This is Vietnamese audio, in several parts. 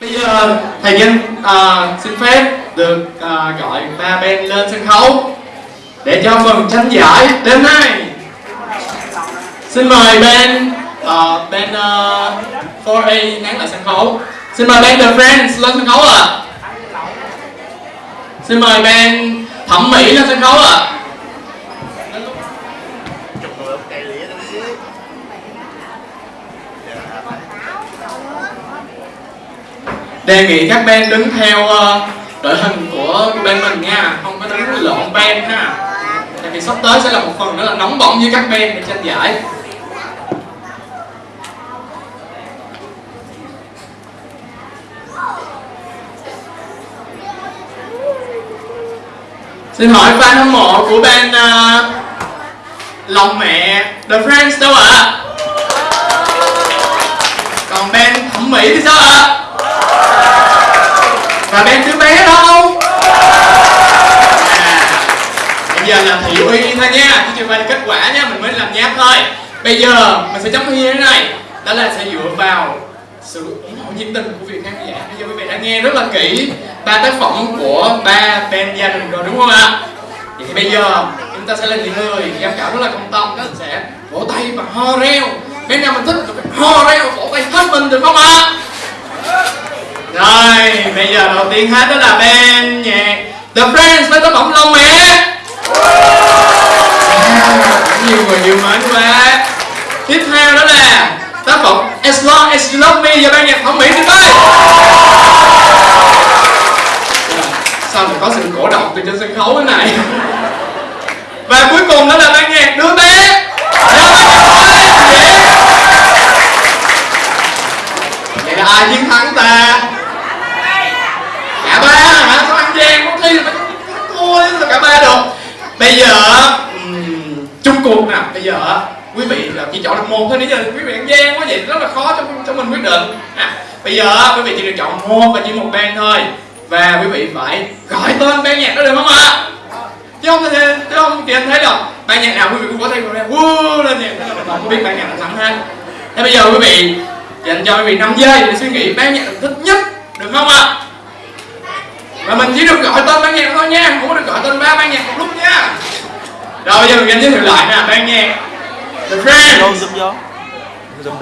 Bây giờ thầy Nhân uh, à, xin phép được uh, gọi ba bên lên sân khấu để cho phần tranh giải đêm nay. Xin mời bên uh, bên uh, 4A nán lại sân khấu. Xin mời bên The Friends lên sân khấu ạ. À. Xin mời bên Thẩm Mỹ lên sân khấu ạ. À. đề nghị các bên đứng theo uh, đội hình của bên mình nha không có đứng lộn bên ha tại vì sắp tới sẽ là một phần nữa là nóng bỏng với các bên để tranh giải Xin hỏi fan hâm mộ của ban uh, ờ, Lòng Mẹ The Friends đâu ạ? À? Còn ban Thẩm Mỹ thì sao ạ? À? Và bên đứa bé đâu à, bây giờ là thị uy thôi nha. Chứ chưa phải là kết quả nha mình mới làm nháp thôi. Bây giờ mình sẽ chấm thi thế này. Đó là sẽ dựa vào sự ủng hộ nhiệt tình của việc khán giả. Bây giờ quý vị đã nghe rất là kỹ ba tác phẩm của ba band gia đình rồi đúng không ạ? Vậy thì bây giờ chúng ta sẽ lên những người. Giám khảo rất là công tâm mình sẽ vỗ tay và ho reo. Bên nào mình thích ho reo vỗ tay hết mình được không ạ? Rồi, bây giờ đầu tiên hết đó là bên nhạc. The Friends với tác phẩm Long Mẹ. Nhiều người yêu mến quá. Tiếp theo đó là tác phẩm As Long As You Love Me và ban nhạc thẩm mỹ tuyệt vời. Sao mà có sự cổ động từ trên sân khấu thế này? Và cuối cùng đó là ban nhạc Đứa bé. Vậy là ai chiến thắng ta ba hả sao ăn gian có thi phải thua là cả ba được. Bây giờ um, chung cuộc nè. Bây giờ quý vị là chỉ chọn được một thôi nãy giờ quý vị ăn gian quá vậy rất là khó cho cho mình quyết định. À, bây giờ quý vị chỉ được chọn một và chỉ một band thôi. Và quý vị phải gọi tên ban nhạc đó được không ạ? Chứ không thể chứ không thì anh thấy đâu ban nhạc nào quý vị cũng có thêm rồi wow lên nhạc không biết ban nhạc nào thắng hết thế bây giờ quý vị dành cho quý vị 5 giây để suy nghĩ ban nhạc thích nhất được không ạ? Và mình chỉ được gọi tên ban nhạc thôi nha không có được gọi tên ba ban nhạc một lúc nha. Rồi bây giờ mình giới thiệu lại nè ban nhạc. The Friends.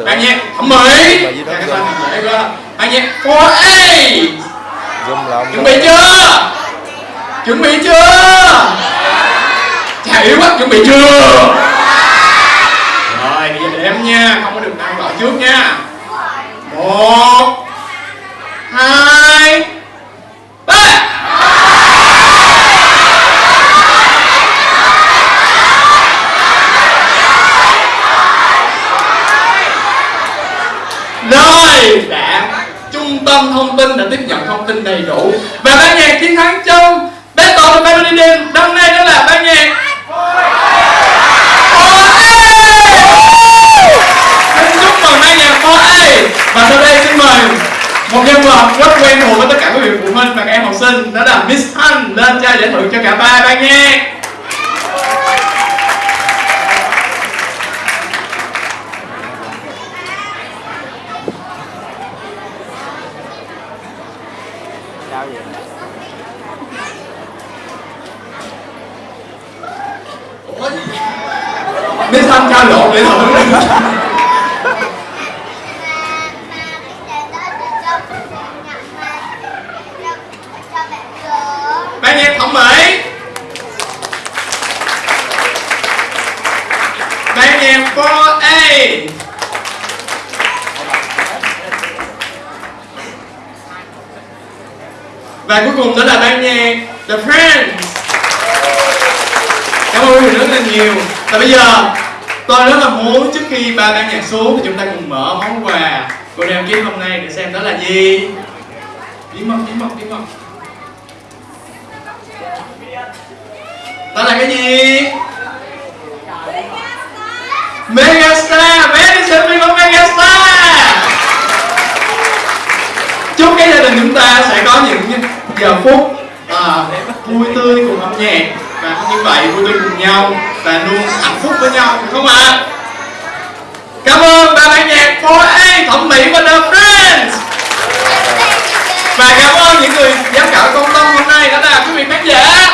Ban nhạc thẩm mỹ. Ban nhạc 4A chuẩn bị chưa? Chuẩn bị chưa? Chà yếu quá chuẩn bị chưa? Rồi bây giờ đếm nha không có được ăn gọi trước nha. Một hai đều đã. Trung tâm thông tin đã tiếp nhận thông tin đầy đủ. Và ban nhạc chiến thắng trong Battle of Melody Đêm hôm nay đó là ban nhạc Xin chúc mừng ban nhạc 4A và sau đây xin mời một nhân vật rất quen thuộc với tất cả quý vị phụ huynh và các em học sinh đó là Miss Thanh lên trao giải thưởng cho cả ba ban nhạc Miss Thanh trao lộn để thưởng ban nhạc thẩm mỹ. Ban nhạc 4A và cuối cùng đó là ban nhạc, The Friends. Cảm ơn quý vị rất là nhiều. Và bây giờ, tôi rất là muốn trước khi ba ban nhạc xuống thì chúng ta cùng mở món quà của đêm kiếm hôm nay để xem đó là gì. Bí mật bí mật bí mật. Đó là cái gì? Megastar. Madison Simple của Megastar. Chúc cái gia đình chúng ta sẽ có những giờ phút à, vui tươi cùng âm nhạc. Và như vậy vui tươi cùng nhau và luôn hạnh phúc với nhau đúng không ạ? À? cảm ơn ba ban nhạc 4A thẩm mỹ và The Friends. Và cảm ơn những người giám khảo công tâm hôm nay đó là quý vị khán giả.